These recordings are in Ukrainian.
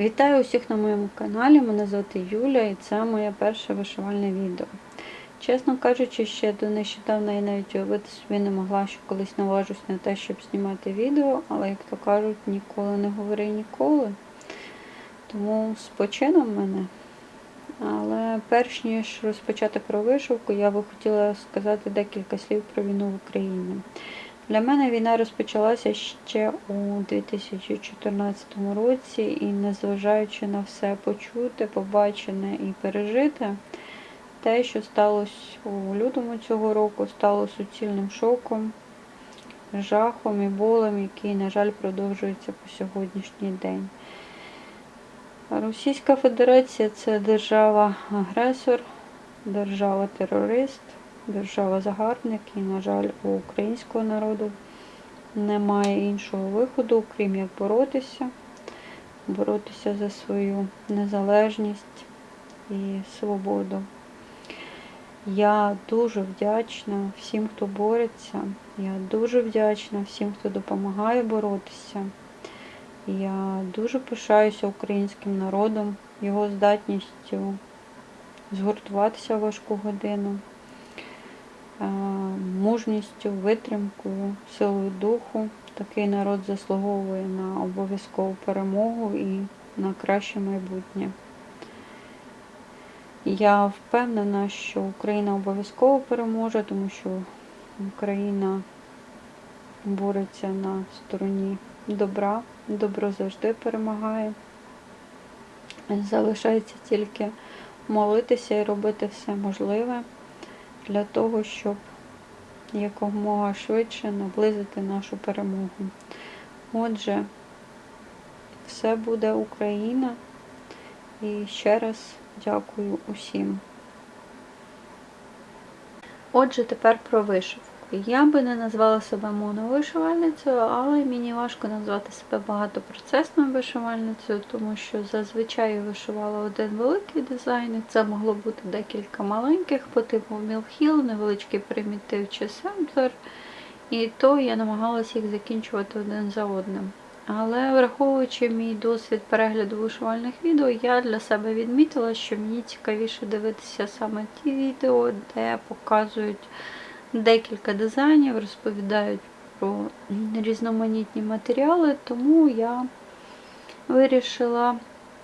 Вітаю усіх на моєму каналі. Мене звати Юля і це моє перше вишивальне відео. Чесно кажучи, ще до нещодавно я навіть уявити собі не могла, що колись наважусь на те, щоб знімати відео, але, як то кажуть, ніколи не говори ніколи. Тому з почином мене. Але перш ніж розпочати про вишивку, я би хотіла сказати декілька слів про війну в Україні. Для мене війна розпочалася ще у 2014 році, і незважаючи на все почуте, побачене і пережите, те, що сталося у лютому цього року, стало суцільним шоком, жахом і болем, який, на жаль, продовжується по сьогоднішній день. Російська Федерація це держава-агресор, держава-терорист держава-загарбник, і, на жаль, у українського народу немає іншого виходу, крім як боротися, боротися за свою незалежність і свободу. Я дуже вдячна всім, хто бореться. Я дуже вдячна всім, хто допомагає боротися. Я дуже пишаюся українським народом, його здатністю згуртуватися в важку годину мужністю, витримкою, силою духу. Такий народ заслуговує на обов'язкову перемогу і на краще майбутнє. Я впевнена, що Україна обов'язково переможе, тому що Україна бореться на стороні добра, добро завжди перемагає. Залишається тільки молитися і робити все можливе для того, щоб якомога швидше наблизити нашу перемогу. Отже, все буде Україна. І ще раз дякую усім. Отже, тепер про вишивку. Я би не назвала себе моновишивальницею, але мені важко назвати себе багатопроцесною вишивальницею, тому що зазвичай я вишивала один великий дизайн, і це могло бути декілька маленьких по типу мілхіл, невеличкий примітив чи семплер. І то я намагалася їх закінчувати один за одним. Але враховуючи мій досвід перегляду вишивальних відео, я для себе відмітила, що мені цікавіше дивитися саме ті відео, де показують декілька дизайнів, розповідають про різноманітні матеріали, тому я вирішила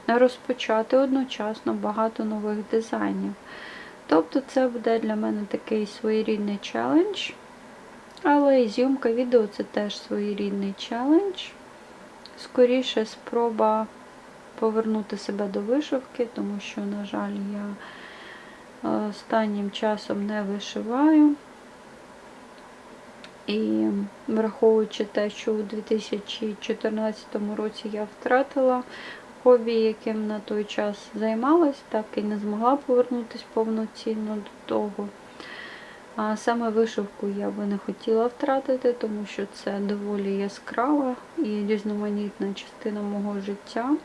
розпочати одночасно багато нових дизайнів. Тобто це буде для мене такий своєрідний челендж. Але і зйомка відео це теж своєрідний челендж. Скоріше спроба повернути себе до вишивки, тому що, на жаль, я е, останнім часом не вишиваю. І враховуючи те, що у 2014 році я втратила хобі, яким на той час займалась, так і не змогла повернутися повноцінно до того. А саме вишивку я би не хотіла втратити, тому що це доволі яскрава і різноманітна частина мого життя.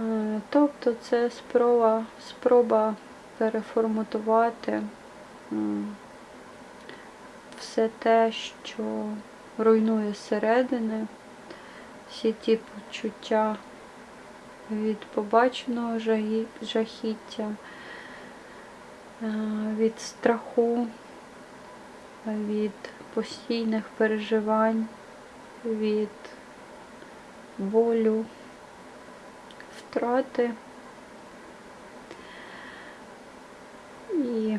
Е, тобто це спроба, спроба переформатувати все те, що руйнує зсередини, всі ті почуття від побаченого жахіття, е, від страху, від постійних переживань, від болю, втрати. І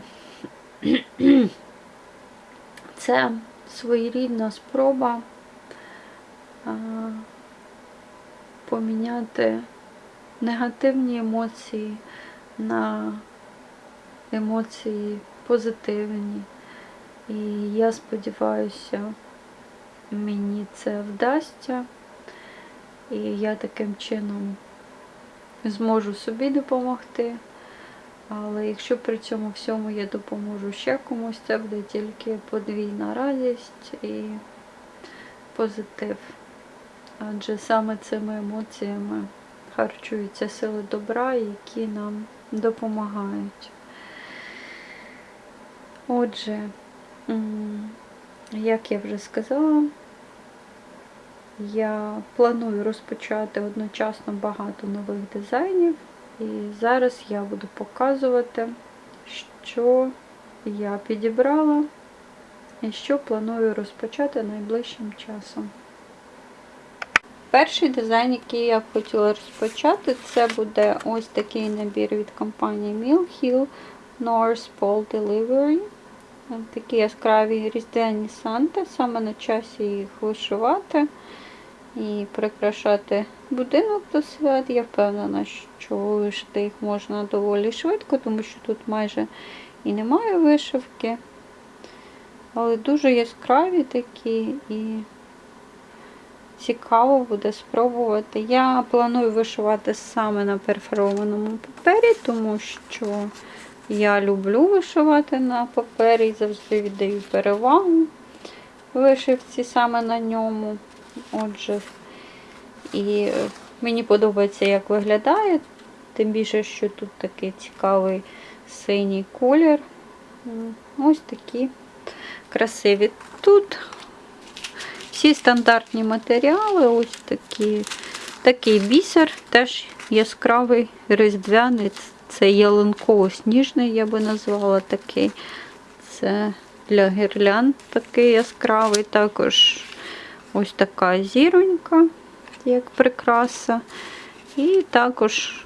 це своєрідна спроба поміняти негативні емоції на емоції позитивні. І я сподіваюся, мені це вдасться, і я таким чином зможу собі допомогти. Але якщо при цьому всьому я допоможу ще комусь, це буде тільки подвійна радість і позитив. Адже саме цими емоціями харчуються сили добра, які нам допомагають. Отже, як я вже сказала, я планую розпочати одночасно багато нових дизайнів. І зараз я буду показувати, що я підібрала і що планую розпочати найближчим часом. Перший дизайн, який я хотіла розпочати, це буде ось такий набір від компанії Mill Hill North Pole Delivery. Такі яскраві різдвяні санти, саме на часі їх вишивати і прикрашати будинок до свят. Я впевнена, що вишити їх можна доволі швидко, тому що тут майже і немає вишивки. Але дуже яскраві такі і цікаво буде спробувати. Я планую вишивати саме на перфорованому папері, тому що я люблю вишивати на папері і завжди віддаю перевагу вишивці саме на ньому. Отже, і мені подобається, як виглядає, тим більше, що тут такий цікавий синій колір. Ось такі красиві. Тут всі стандартні матеріали, ось такі, такий бісер, теж яскравий різдвяний. Це ялинково-сніжний, я би назвала такий. Це для гірлянд такий яскравий. Також ось така зіронька, як прикраса. І також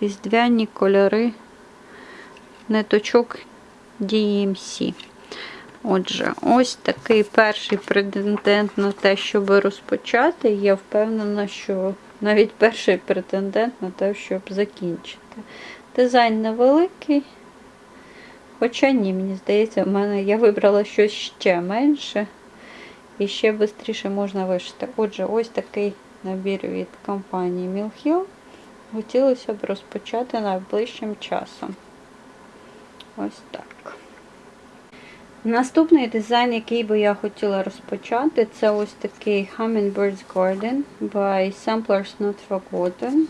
різдвяні кольори ниточок DMC. Отже, ось такий перший претендент на те, щоб розпочати. Я впевнена, що навіть перший претендент на те, щоб закінчити. Дизайн невеликий. Хоча ні, мені здається, в мене я вибрала щось ще менше. І ще швидше можна вишити. Отже, ось такий набір від компанії Hill. Хотілося б розпочати найближчим часом. Ось так. Наступний дизайн, який би я хотіла розпочати, це ось такий Hummingbird's Garden by Samplers Not Forgotten.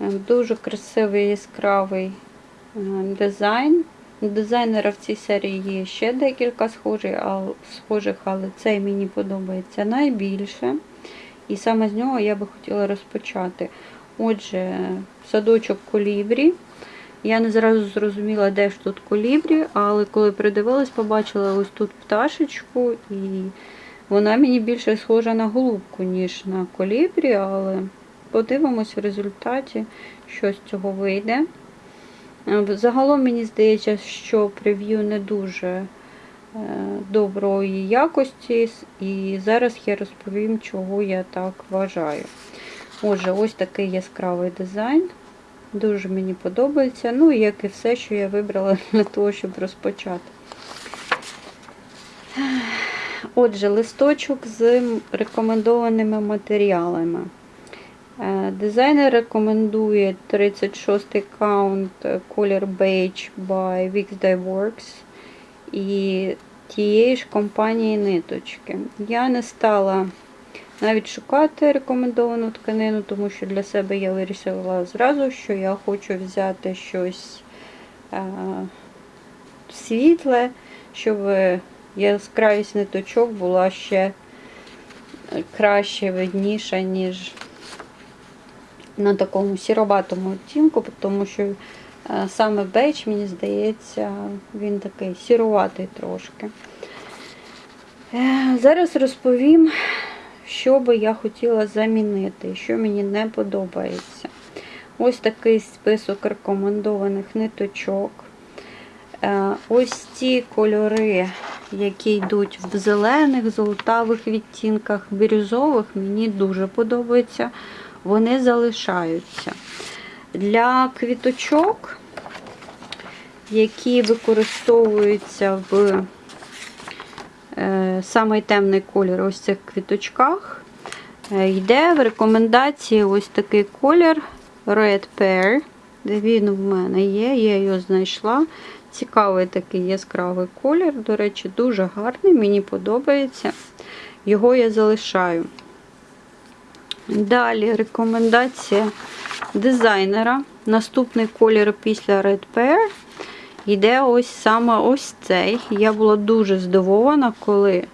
Дуже красивий яскравий дизайн. Дизайнера в цій серії є ще декілька схожих, але цей мені подобається найбільше. І саме з нього я би хотіла розпочати. Отже, садочок колібрі. Я не зразу зрозуміла, де ж тут колібрі, але коли придивилась, побачила ось тут пташечку, і вона мені більше схожа на голубку, ніж на колібрі, але подивимось в результаті, що з цього вийде. Загалом мені здається, що прев'ю не дуже доброї якості, і зараз я розповім, чого я так вважаю. Отже, ось такий яскравий дизайн. Дуже мені подобається. Ну, як і все, що я вибрала для того, щоб розпочати. Отже, листочок з рекомендованими матеріалами. Е, дизайнер рекомендує 36-й count колір Beige by Weeks Dye Works і тієї ж компанії ниточки. Я не стала навіть шукати рекомендовану тканину, тому що для себе я вирішила зразу, що я хочу взяти щось е, світле, щоб яскравість ниточок була ще краще видніша, ніж на такому сіробатому оттінку, тому що саме бейдж, мені здається, він такий сіруватий трошки. Е, зараз розповім, що би я хотіла замінити, що мені не подобається. Ось такий список рекомендованих ниточок. Е, ось ці кольори, які йдуть в зелених, золотавих відтінках, бірюзових, мені дуже подобаються вони залишаються. Для квіточок, які використовуються в е, самий темний колір ось цих квіточках, е, йде в рекомендації ось такий колір Red Pear. Він в мене є, я його знайшла. Цікавий такий яскравий колір, до речі, дуже гарний, мені подобається. Його я залишаю. Далі рекомендація дизайнера. Наступний колір після Red Pear йде ось саме ось цей. Я була дуже здивована, коли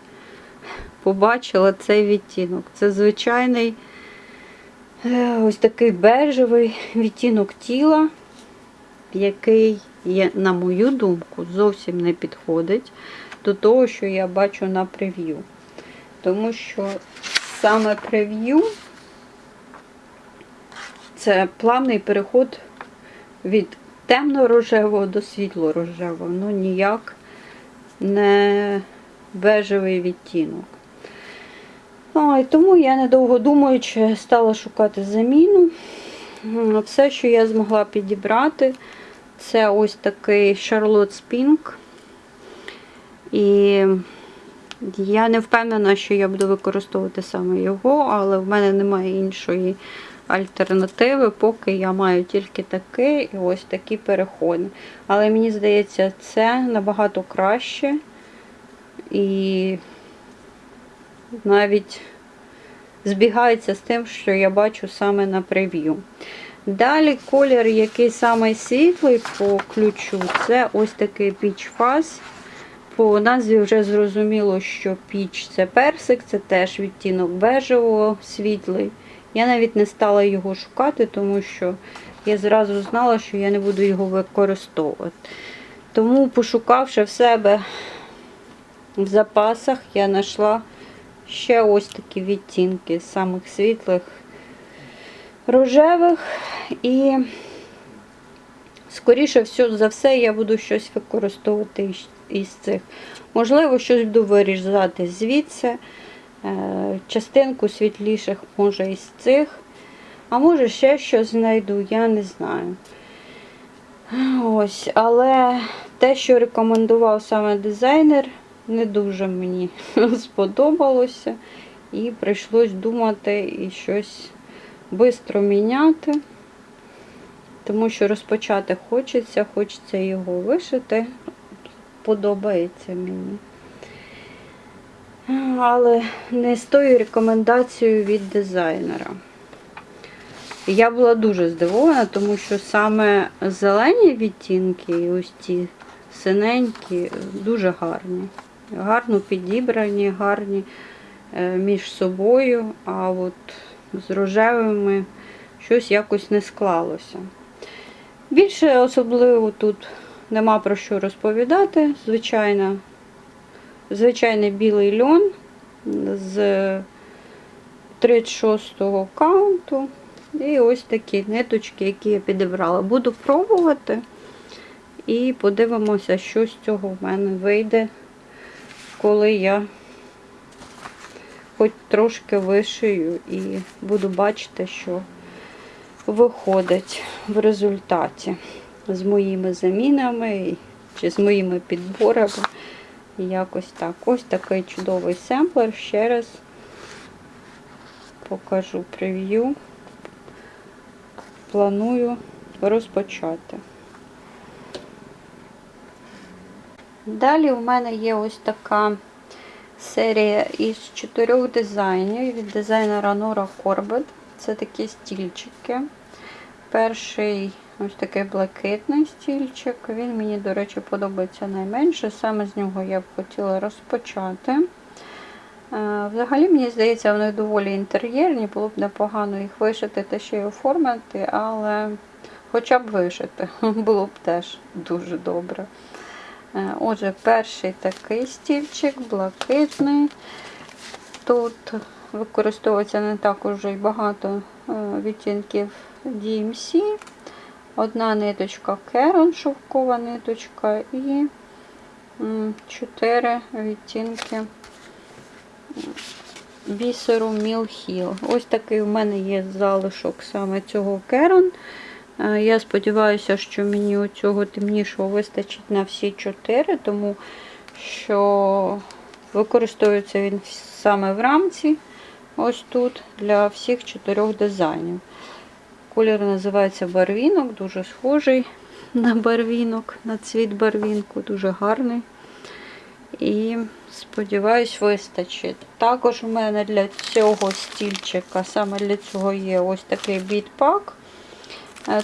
побачила цей відтінок. Це звичайний е, ось такий бежевий відтінок тіла, який, є, на мою думку, зовсім не підходить до того, що я бачу на прев'ю. Тому що саме прев'ю це плавний переход від темно-рожевого до світло-рожевого, ну ніяк не бежевий відтінок. А, і тому я недовго думаючи стала шукати заміну. Все, що я змогла підібрати, це ось такий Charlotte Spink. І я не впевнена, що я буду використовувати саме його, але в мене немає іншої альтернативи, поки я маю тільки такий і ось такі переходи. Але мені здається, це набагато краще. І навіть збігається з тим, що я бачу саме на прев'ю. Далі колір, який самий світлий по ключу, це ось такий Peach Fuzz. По назві вже зрозуміло, що піч це персик, це теж відтінок бежевого, світлий. Я навіть не стала його шукати, тому що я зразу знала, що я не буду його використовувати. Тому, пошукавши в себе в запасах, я знайшла ще ось такі відтінки з самих світлих рожевих. І, скоріше за все, я буду щось використовувати із- цих. Можливо, щось буду вирізати звідси. Е, Частинку світліших, може, із цих. А може ще щось знайду, я не знаю. Ось, але те, що рекомендував саме дизайнер, не дуже мені сподобалося. І прийшлось думати і щось швидко міняти. Тому що розпочати хочеться, хочеться його вишити. Подобається мені. Але не з тою рекомендацією від дизайнера. Я була дуже здивована, тому що саме зелені відтінки, і ось ті синенькі, дуже гарні. Гарно підібрані, гарні е, між собою, а от з рожевими щось якось не склалося. Більше особливо тут нема про що розповідати. Звичайно, звичайний білий льон з 36-го каунту. І ось такі ниточки, які я підібрала. Буду пробувати і подивимося, що з цього в мене вийде, коли я хоч трошки вишию і буду бачити, що виходить в результаті з моїми замінами чи з моїми підборами. Якось так. Ось такий чудовий семплер. Ще раз покажу прев'ю. Планую розпочати. Далі у мене є ось така серія із чотирьох дизайнів від дизайнера Nora Corbett. Це такі стільчики. Перший ось такий блакитний стільчик. Він мені, до речі, подобається найменше. Саме з нього я б хотіла розпочати. Е, Взагалі, мені здається, вони доволі інтер'єрні, було б непогано їх вишити та ще й оформити, але хоча б вишити було б теж дуже добре. Е, Отже, перший такий стільчик, блакитний. Тут використовується не так уже й багато е, відтінків DMC. Одна ниточка Керон, шовкова ниточка, і м, чотири відтінки бісеру Мілхіл. Ось такий у мене є залишок саме цього Керон. Е, Я сподіваюся, що мені цього темнішого вистачить на всі чотири, тому що використовується він саме в рамці, ось тут, для всіх чотирьох дизайнів. Колір називається барвінок, дуже схожий на барвінок, на цвіт барвінку, дуже гарний. І сподіваюсь, вистачить. Також у мене для цього стільчика, саме для цього є ось такий бітпак.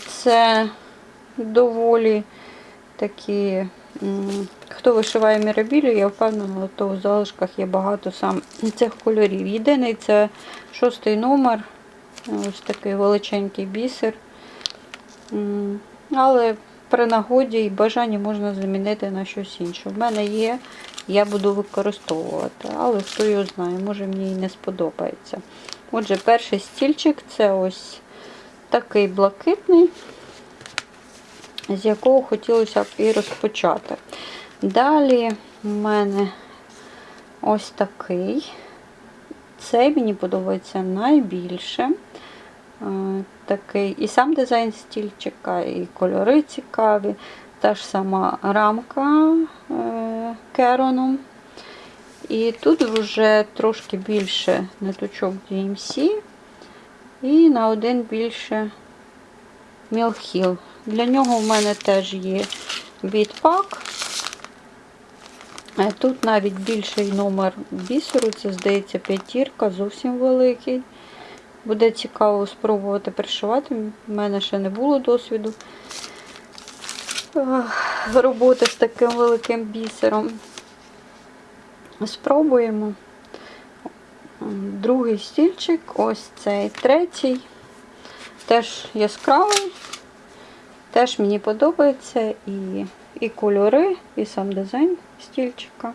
Це доволі такі Хто вишиває мірабілю, я впевнена, то у залишках є багато сам цих кольорів. Єдиний це шостий номер, ось такий величенький бісер. Але при нагоді і бажанні можна замінити на щось інше. В мене є, я буду використовувати, але хто його знає, може мені і не сподобається. Отже, перший стільчик це ось такий блакитний, з якого хотілося б і розпочати. Далі в мене ось такий. Цей мені подобається найбільше. Е, Такий і сам дизайн стільчика, і кольори цікаві. Та ж сама рамка е, кероном. І тут вже трошки більше ниточок DMC і на один більше мілхіл. Для нього в мене теж є бітпак. Е, Тут навіть більший номер бісеру, це, здається, п'ятірка, зовсім великий. Буде цікаво спробувати пришивати. У мене ще не було досвіду е, роботи з таким великим бісером. Спробуємо. Другий стільчик, ось цей третій. Теж яскравий, теж мені подобається і, і кольори, і сам дизайн стільчика.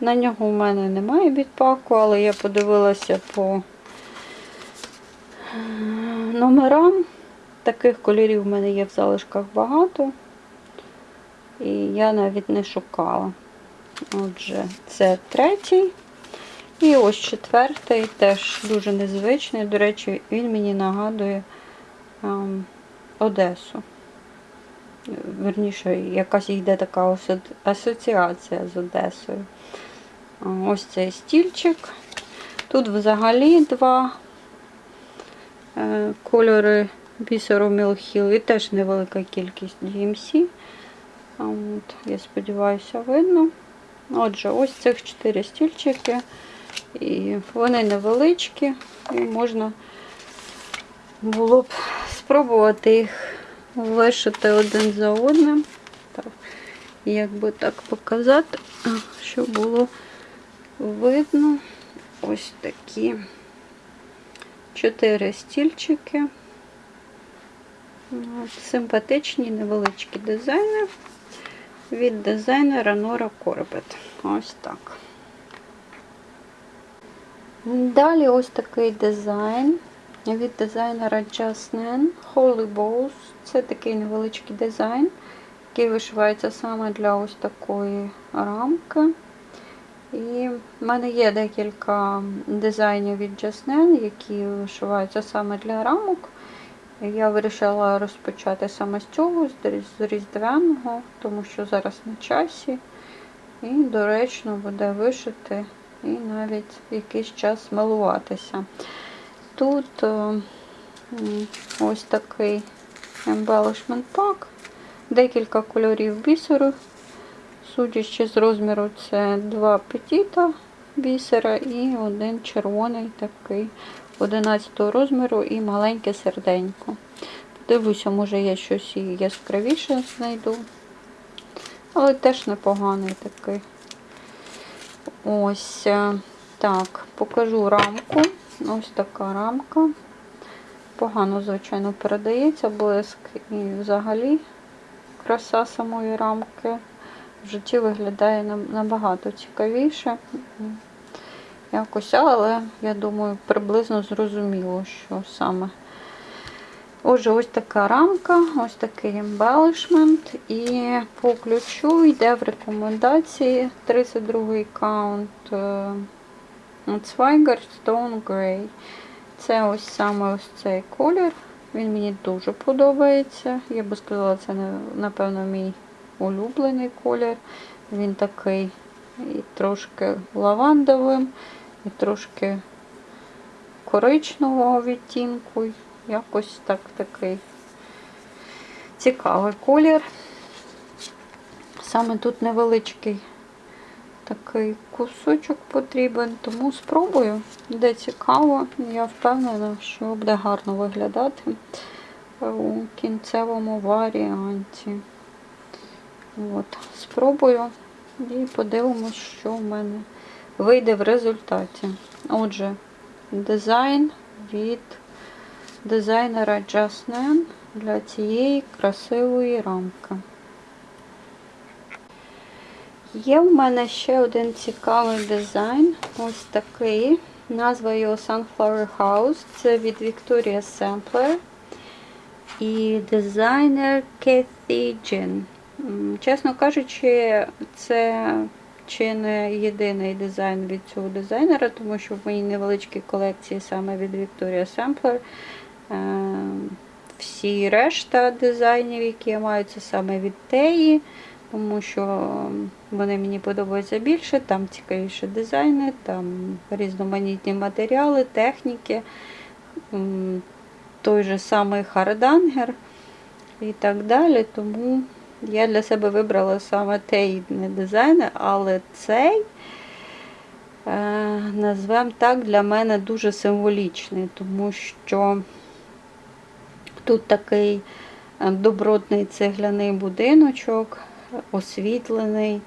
На нього в мене немає бітпаку, але я подивилася по е, номерам. Таких кольорів в мене є в залишках багато. І я навіть не шукала. Отже, це третій. І ось четвертий, теж дуже незвичний. До речі, він мені нагадує ем, Одесу. Верніше, якась йде така асоціація з Одесою. Ось цей стільчик. Тут взагалі два е, кольори бісеру Мілхіл і теж невелика кількість DMC. От, я сподіваюся, видно. Отже, ось цих чотири стільчики. І вони невеличкі, і можна було б спробувати їх вишити один за одним. Так, як би так показати, щоб було видно ось такі чотири стільчики. От, Симпатичні невеличкі дизайни від дизайнера Нора Корбет. Ось так. Далі ось такий дизайн від дизайнера Jasnin Holy Balls. Це такий невеличкий дизайн, який вишивається саме для ось такої рамки. І в мене є декілька дизайнів від Jasnin, які вишиваються саме для рамок. Я вирішила розпочати саме з цього, з різдвяного, тому що зараз на часі. І доречно буде вишити і навіть якийсь час милуватися. Тут е, ось такий embellishment pack, декілька кольорів бісеру. Судячи з розміру, це два петіта бісера і один червоний такий 11 розміру і маленьке серденько. Подивлюся, може я щось і яскравіше знайду. Але теж непоганий такий. Ось е, так, покажу рамку. Ось така рамка. Погано, звичайно, передається блиск і взагалі краса самої рамки в житті виглядає набагато цікавіше. Якось, але я думаю, приблизно зрозуміло, що саме. Отже, ось така рамка, ось такий embellishment. І по ключу йде в рекомендації 32-й count Zweigart Stone Grey. Це ось саме ось цей колір. Він мені дуже подобається. Я би сказала, це напевно мій улюблений колір. Він такий і трошки лавандовим, і трошки коричневого відтінку. Якось так такий цікавий колір. Саме тут невеличкий такий кусочок потрібен, тому спробую. Де цікаво, я впевнена, що буде гарно виглядати у кінцевому варіанті. От, спробую І подивимось, що в мене вийде в результаті. Отже, дизайн від дизайнера Jasnen для цієї красивої рамки. Є в мене ще один цікавий дизайн. Ось такий. Назва його Sunflower House. Це від Victoria Sampler і дизайнер Jean. М, Чесно кажучи, це чи не єдиний дизайн від цього дизайнера, тому що в моїй невеличкій колекції саме від Victoria Sampler е, всі решта дизайнів, які я маю, це саме від Теї, тому що вони мені подобаються більше, там цікавіші дизайни, там різноманітні матеріали, техніки, той же самий Хардангер і так далі. Тому я для себе вибрала саме той дизайн, але цей, е, назвемо так, для мене дуже символічний, тому що тут такий е, добротний цегляний будиночок, освітлений,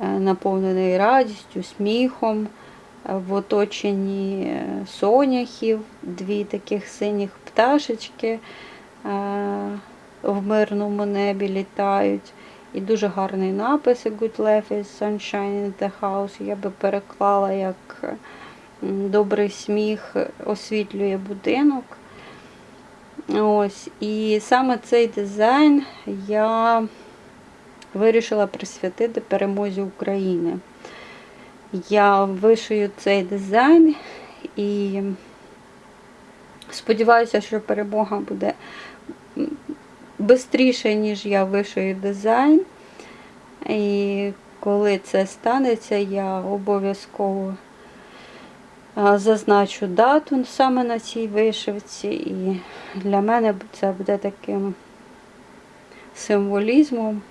е, наповнений радістю, сміхом, е, в оточенні е, соняхів, дві таких синіх пташечки в мирному небі літають. І дуже гарний напис Good life is sunshine in the house. Я би переклала, як добрий сміх освітлює будинок. Ось. І саме цей дизайн я вирішила присвятити перемозі України. Я вишию цей дизайн і сподіваюся, що перемога буде швидше, ніж я вишию дизайн. І коли це станеться, я обов'язково зазначу дату саме на цій вишивці. І для мене це буде таким символізмом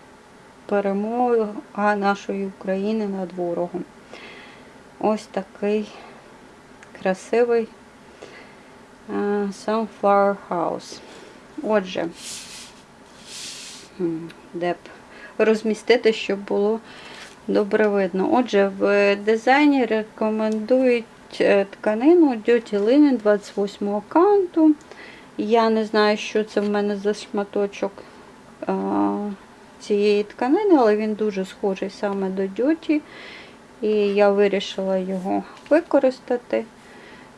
перемоги нашої України над ворогом. Ось такий красивий Sunflower House. Отже, де б розмістити, щоб було добре видно. Отже, в дизайні рекомендують е, тканину Duty Linen 28 канту. Я не знаю, що це в мене за шматочок а, цієї тканини, але він дуже схожий саме до Duty. І я вирішила його використати.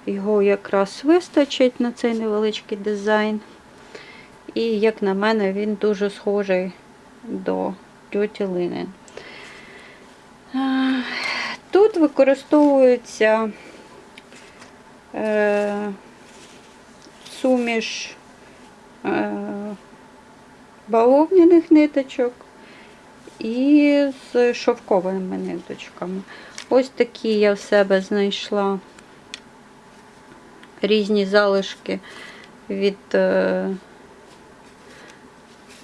Його якраз вистачить на цей невеличкий дизайн. І, як на мене, він дуже схожий до Linen. А, Тут використовується е, суміш е, бавовняних ниточок і з шовковими ниточками. Ось такі я в себе знайшла різні залишки від е,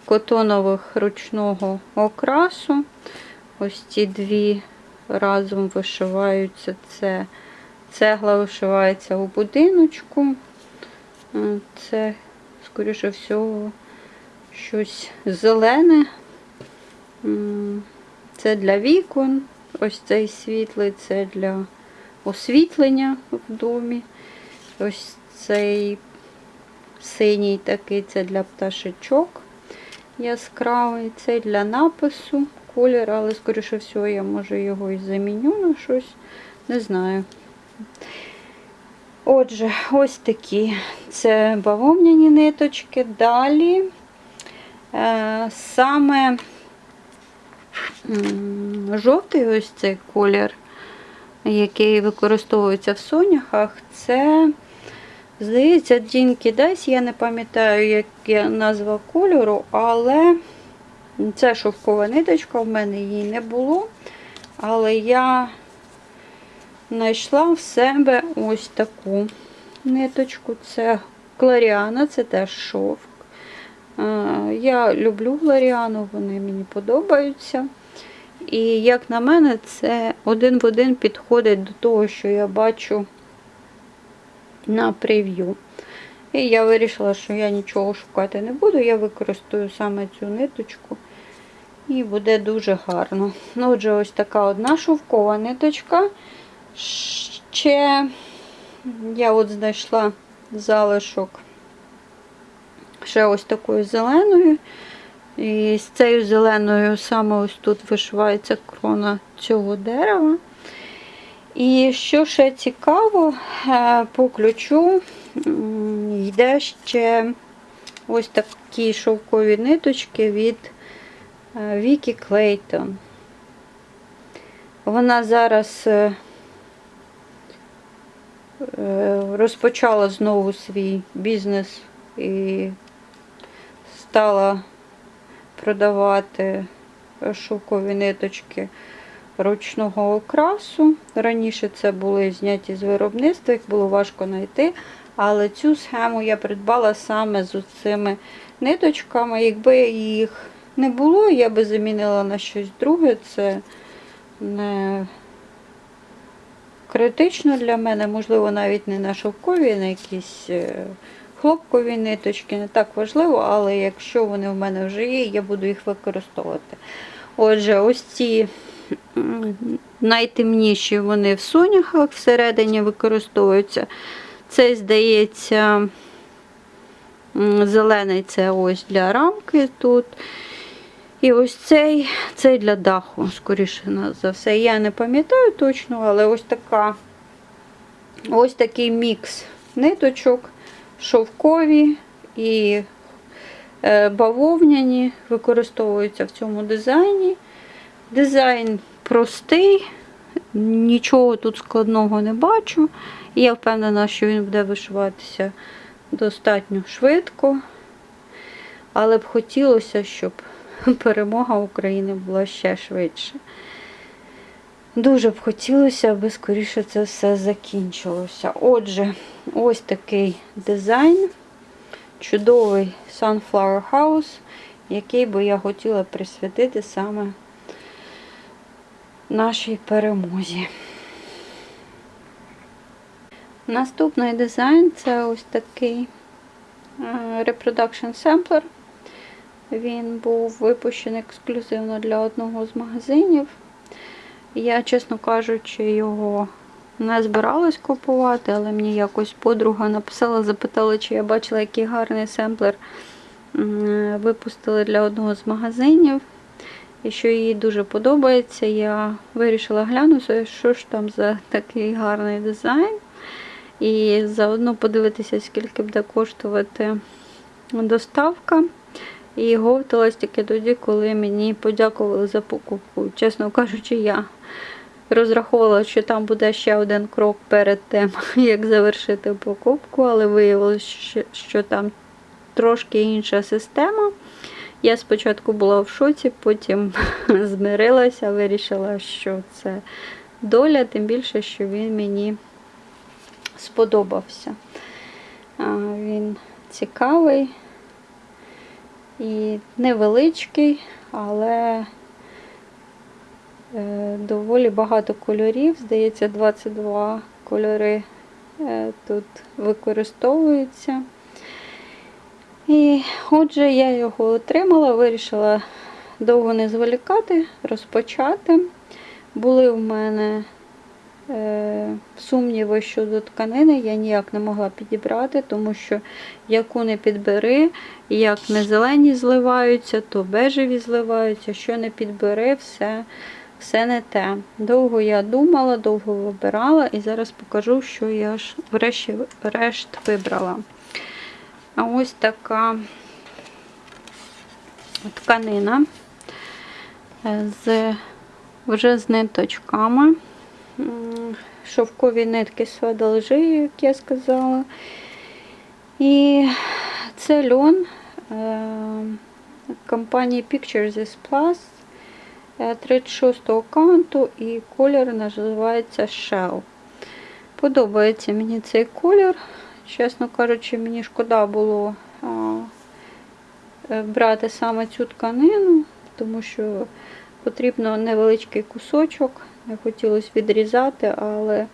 котонових ручного окрасу. Ось ці дві разом вишиваються. Це цегла вишивається у будиночку. Е, Це, скоріше всього, щось зелене. Це для вікон. Ось цей світлий, це для освітлення в домі. Ось цей синій такий це для пташечок яскравий. Це для напису колір, але, скоріше всього, я може його і заміню на щось. Не знаю. Отже, ось такі. Це бавовняні ниточки. Далі саме жовтий ось цей колір, який використовується в соняхах, це, здається, Дінкі Дайс, я не пам'ятаю, як назва кольору, але це шовкова ниточка, в мене її не було. Але я знайшла в себе ось таку ниточку. Це Кларіана, це теж шовк. Е, Я люблю Глоріану, вони мені подобаються. І, як на мене, це один в один підходить до того, що я бачу на прев'ю. І я вирішила, що я нічого шукати не буду, я використаю саме цю ниточку І буде дуже гарно. Ну, отже, ось така одна шовкова ниточка. Ще я от знайшла залишок ще ось такою зеленою. І з цією зеленою саме ось тут вишивається крона цього дерева. І що ще цікаво, е, по ключу йде ще ось такі шовкові ниточки від е, Вікі Клейтон. Вона зараз е, розпочала знову свій бізнес і стала продавати шовкові ниточки ручного окрасу. Раніше це були зняті з виробництва, їх було важко знайти. Але цю схему я придбала саме з цими ниточками. Якби їх не було, я би замінила на щось друге. Це не критично для мене, можливо, навіть не на шовкові, а на якісь е, хлопкові ниточки, не так важливо, але якщо вони в мене вже є, я буду їх використовувати. Отже, ось ці найтемніші вони в соняхах всередині використовуються. Цей, здається, зелений це ось для рамки тут. І ось цей, цей для даху, скоріше за все. Я не пам'ятаю точно, але ось така ось такий мікс ниточок, шовкові і е, бавовняні використовуються в цьому дизайні. Дизайн простий, нічого тут складного не бачу. І я впевнена, що він буде вишиватися достатньо швидко. Але б хотілося, щоб перемога України була ще швидше. Дуже б хотілося, аби скоріше це все закінчилося. Отже, ось такий дизайн. Чудовий Sunflower House, який би я хотіла присвятити саме нашій перемозі. Наступний дизайн це ось такий е, Reproduction Sampler. Він був випущений ексклюзивно для одного з магазинів. Я, чесно кажучи, його не збиралась купувати, але мені якось подруга написала, запитала, чи я бачила, який гарний семплер випустили для одного з магазинів. І що їй дуже подобається, я вирішила глянути, що ж там за такий гарний дизайн. І заодно подивитися, скільки буде коштувати доставка. І говталась тільки тоді, коли мені подякували за покупку. Чесно кажучи, я розраховувала, що там буде ще один крок перед тим, як завершити покупку, але виявилося, що там трошки інша система. Я спочатку була в шоці, потім змирилася, вирішила, що це доля, тим більше, що він мені сподобався. Він цікавий і невеличкий, але е, доволі багато кольорів. Здається, 22 кольори е, тут використовуються. І отже, я його отримала, вирішила довго не зволікати, розпочати. Були в мене сумніви щодо тканини, я ніяк не могла підібрати, тому що яку не підбери, як не зелені зливаються, то бежеві зливаються, що не підбери, все все не те. Довго я думала, довго вибирала, і зараз покажу, що я ж врешті-решт вибрала. А ось така тканина з вже з ниточками. Шовкові нитки свадалжи, як я сказала. І це льон компанії Pictures Plus 36-го канту і колір називається Shell. Подобається мені цей колір. Чесно кажучи, мені шкода було брати саме цю тканину, тому що потрібно невеличкий кусочок. Не хотілося відрізати, але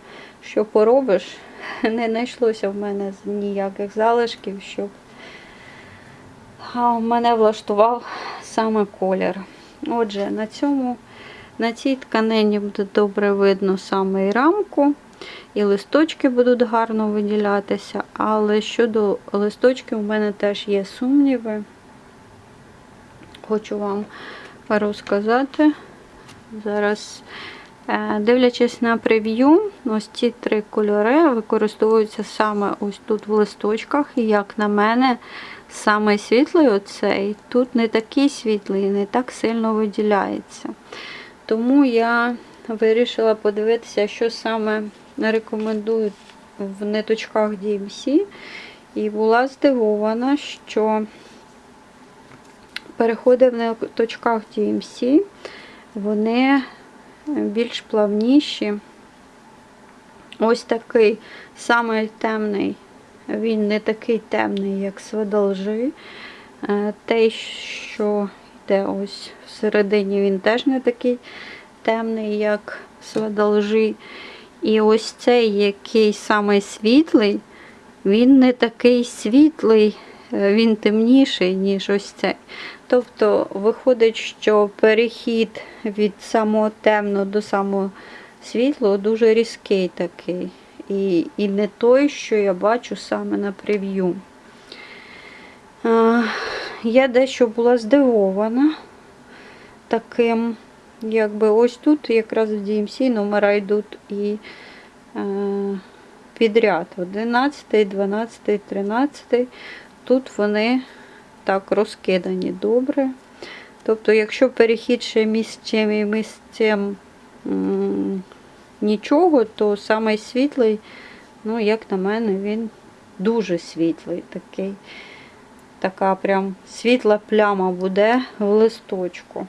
що поробиш, не знайшлося в мене ніяких залишків, щоб мене влаштував саме колір. Отже, на цьому, на цій тканині буде добре видно саме і рамку, і листочки будуть гарно виділятися, але щодо листочків у мене теж є сумніви. Хочу вам розказати. Зараз, дивлячись на прев'ю, ось ці три кольори використовуються саме ось тут в листочках. І як на мене, саме світлий оцей тут не такий світлий, не так сильно виділяється. Тому я вирішила подивитися, що саме рекомендують в ниточках DMC. І була здивована, що переходи в ниточках DMC, вони більш плавніші. Ось такий самий темний, він не такий темний, як свидолжи. Те, що йде ось всередині, він теж не такий темний, як свидолжи. І ось цей, який самий світлий, він не такий світлий, він темніший, ніж ось цей. Тобто виходить, що перехід від самого темного до самого світлого дуже різкий такий. І і не той, що я бачу саме на прев'ю. Я дещо була здивована таким, якби ось тут якраз в DMC номера йдуть і е, підряд 11, 12, 13. Тут вони так розкидані добре. Тобто, якщо перехід ще місцем і місцем нічого, то самий світлий, ну, як на мене, він дуже світлий такий. Така прям світла пляма буде в листочку.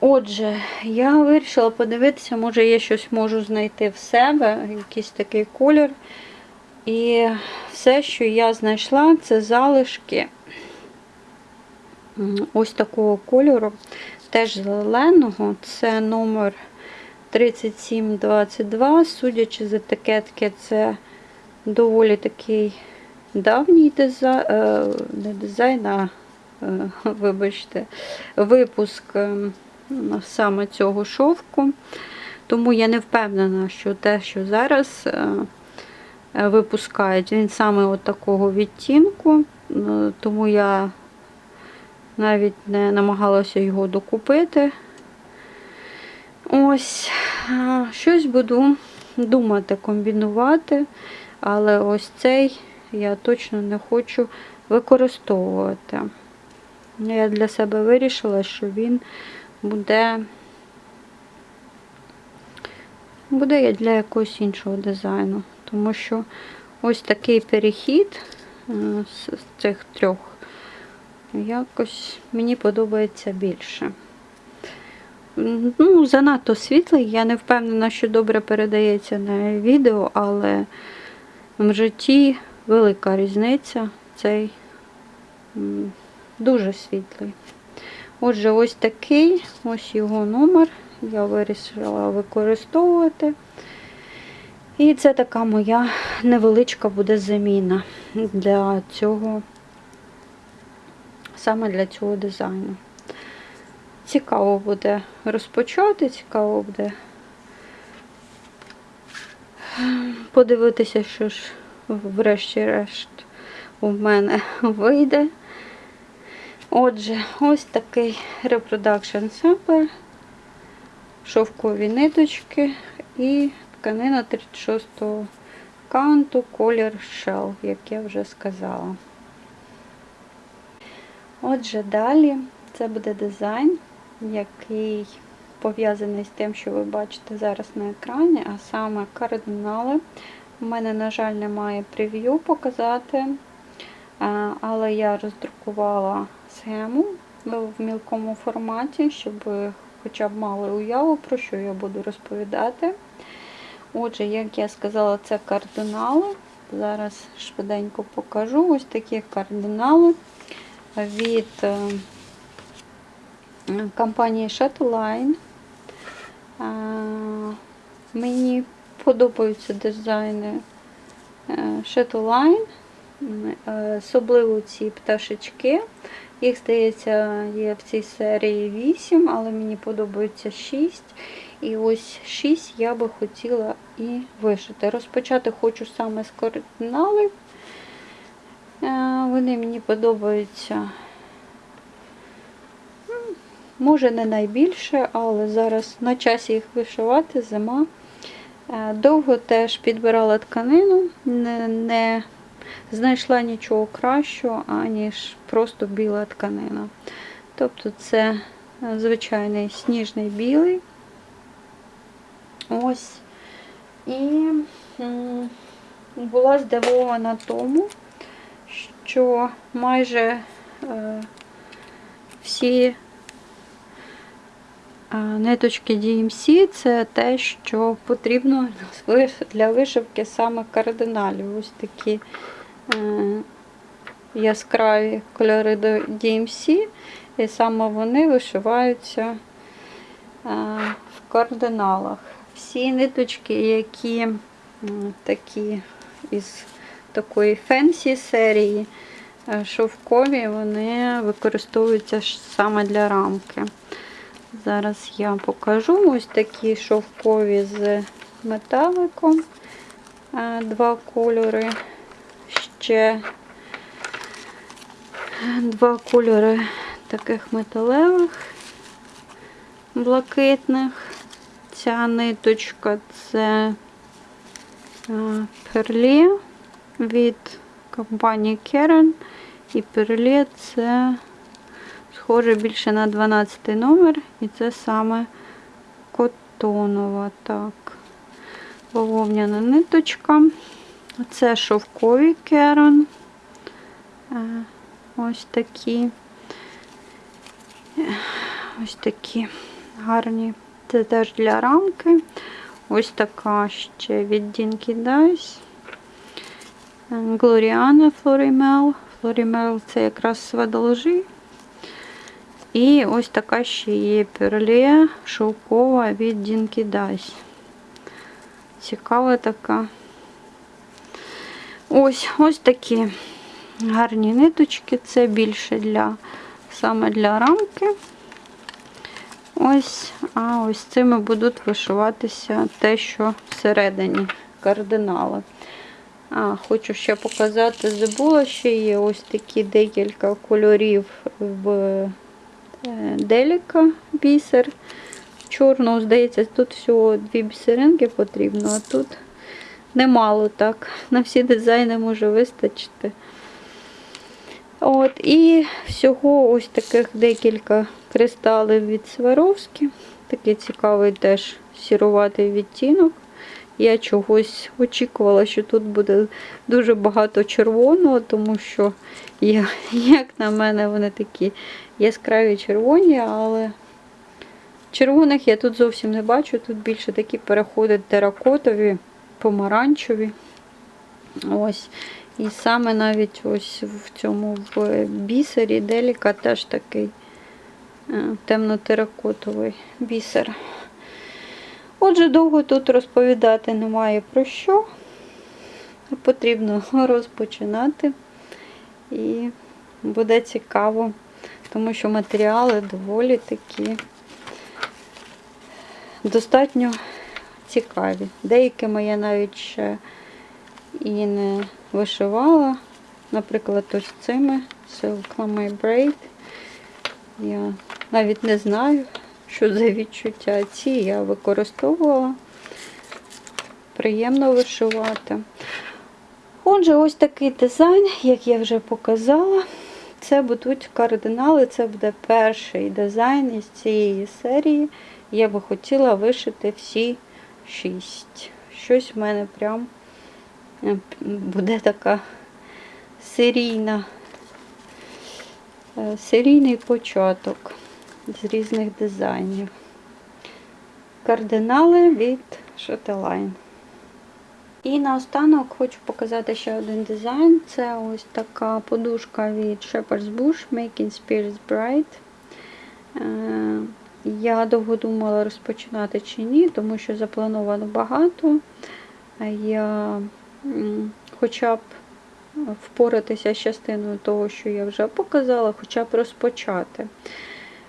Отже, я вирішила подивитися, може я щось можу знайти в себе, якийсь такий колір. І все, що я знайшла, це залишки ось такого кольору, теж зеленого, це номер 3722. Судячи з етикетки, це доволі такий давній дизайн, не дизайн, а, вибачте, випуск саме цього шовку. Тому я не впевнена, що те, що зараз випускають, він саме от такого відтінку, тому я навіть не намагалася його докупити. Ось, щось буду думати, комбінувати, але ось цей я точно не хочу використовувати. Я для себе вирішила, що він буде буде для якогось іншого дизайну. Тому що ось такий перехід е, з цих трьох якось мені подобається більше. Ну, занадто світлий, я не впевнена, що добре передається на відео, але в житті велика різниця. Цей дуже світлий. Отже, ось такий, ось його номер. Я вирішила використовувати. І це така моя невеличка буде заміна для цього, саме для цього дизайну. Цікаво буде розпочати, цікаво буде подивитися, що ж, врешті-решт, у мене вийде. Отже, ось такий reproduction sample, шовкові ниточки і тканина 36-го канту, колір Shell, як я вже сказала. Отже, далі це буде дизайн, який пов'язаний з тим, що ви бачите зараз на екрані, а саме кардинали. У мене, на жаль, немає прев'ю показати, але я роздрукувала схему в мілкому форматі, щоб хоча б мали уяву, про що я буду розповідати. Отже, як я сказала, це кардинали. Зараз швиденько покажу ось такі кардинали від е, компанії Shutterline. Мені подобаються дизайни е, Shutterline. Е, Особливо ці пташечки. Їх, здається, є в цій серії 8, але мені подобається 6. І ось 6 я би хотіла і вишити. Розпочати хочу саме з кардиналів. Е, Вони мені подобаються. Може не найбільше, але зараз на часі їх вишивати, зима. Е, Довго теж підбирала тканину, не, не знайшла нічого кращого, аніж просто біла тканина. Тобто це е, звичайний сніжний білий. Ось. І була здивована тому, що майже е, всі е, ниточки DMC це те, що потрібно для вишивки саме кардиналів. Ось такі е, яскраві кольори до DMC, і саме вони вишиваються в кардиналах. Всі ниточки, які такі із такої фенсі серії, е, шовкові, вони використовуються саме для рамки. Зараз я покажу ось такі шовкові з металиком. Е, Два кольори. Ще два кольори таких металевих, блакитних. Ця ниточка це перлі від компанії Keren. І перлі це схоже більше на 12 номер, і це саме котонова. Так, бавовняна ниточка. Це шовкові керон. Ось такі. Ось такі гарні. Це теж для рамки. Ось така ще від Dinky Dice. Глоріана Флорімел. Флорімел це якраз свадолжі. І ось така ще є перле шовкова від Dinky Dice. Цікава така. Ось ось такі гарні ниточки. Це більше для саме для рамки. Ось, а ось цими будуть вишиватися те, що всередині кардинали. А, Хочу ще показати, забула, ще є ось такі декілька кольорів в е, деліка бісер. Чорного, здається, тут всього дві бісеринки потрібно, а тут немало так. На всі дизайни може вистачити. От, І всього ось таких декілька кристалів від Сваровські. Такий цікавий теж сіруватий відтінок. Я чогось очікувала, що тут буде дуже багато червоного, тому що, я, як на мене, вони такі яскраві червоні, але червоних я тут зовсім не бачу. Тут більше такі переходять теракотові, помаранчеві. Ось. І саме навіть ось в цьому в бісері деліка теж такий е, темно-теракотовий бісер. Отже, довго тут розповідати немає про що. Потрібно розпочинати. І буде цікаво, тому що матеріали доволі такі достатньо цікаві. Деякими я навіть ще і не вишивала. Наприклад, ось цими Silk Lame Braid. Я навіть не знаю, що за відчуття. Ці я використовувала. Приємно вишивати. Отже, ось такий дизайн, як я вже показала. Це будуть кардинали, це буде перший дизайн із цієї серії. Я би хотіла вишити всі шість. Щось в мене прям буде така серійна, е, серійний початок з різних дизайнів. Кардинали від Shotline. І наостанок хочу показати ще один дизайн. Це ось така подушка від Shepherd's Bush Making Spirits Bright. Е, Я довго думала розпочинати чи ні, тому що заплановано багато. Я хоча б впоратися з частиною того, що я вже показала, хоча б розпочати.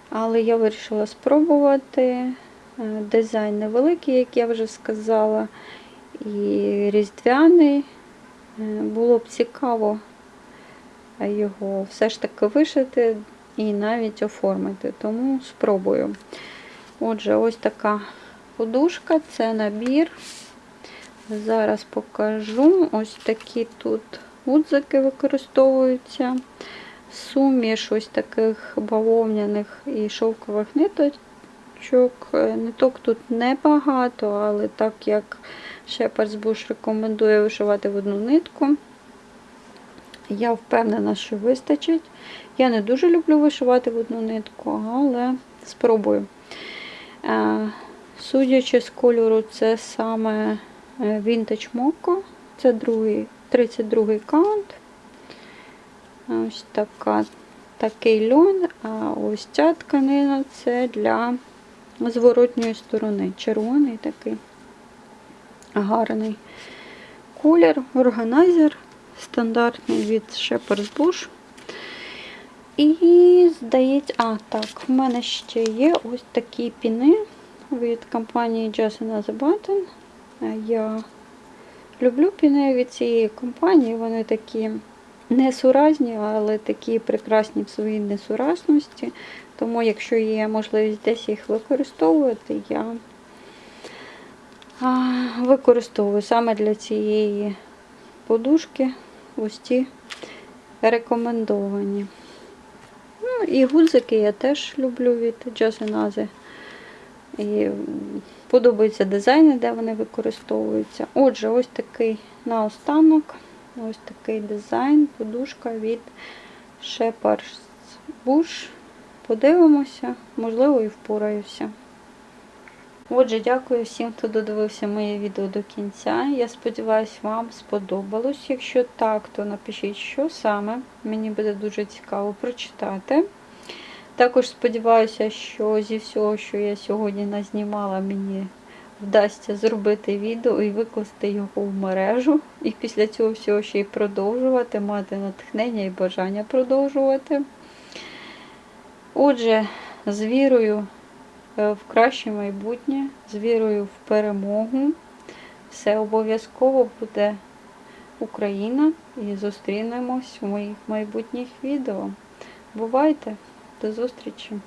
Але я вирішила спробувати. Е, Дизайн невеликий, як я вже сказала, і різдвяний. Е, Було б цікаво його все ж таки вишити і навіть оформити, тому спробую. Отже, ось така подушка, це набір. Зараз покажу. Ось такі тут гудзики використовуються. Суміш ось таких бавовняних і шовкових ниточок. Е, Ниток тут небагато, але так як Bush рекомендує вишивати в одну нитку, я впевнена, що вистачить. Я не дуже люблю вишивати в одну нитку, але спробую. Е, Судячи з кольору, це саме Vintage Moco. Це другий, 32 count. Ось така, такий льон, а ось ця тканина це для зворотньої сторони. Червоний такий гарний колір, органайзер стандартний від Shepherd's Bush. І, здається, а, так, в мене ще є ось такі піни від компанії Just Another Button. Е, Я люблю піни від цієї компанії, вони такі несуразні, але такі прекрасні в своїй несуразності. Тому, якщо є можливість десь їх використовувати, я використовую саме для цієї подушки ось ті рекомендовані. Ну, і гудзики я теж люблю від Джасенази. І подобаються дизайни, де вони використовуються. Отже, ось такий наостанок, ось такий дизайн, подушка від Shepherd's Bush. Подивимося, можливо, і впораюся. Отже, дякую всім, хто додивився моє відео до кінця. Я сподіваюся, вам сподобалось. Якщо так, то напишіть, що саме. Мені буде дуже цікаво прочитати. Також сподіваюся, що зі всього, що я сьогодні назнімала, мені вдасться зробити відео і викласти його в мережу. І після цього всього ще й продовжувати, мати натхнення і бажання продовжувати. Отже, з вірою е, в краще майбутнє, з вірою в перемогу. Все обов'язково буде Україна і зустрінемось в моїх майбутніх відео. Бувайте! До зустрічі!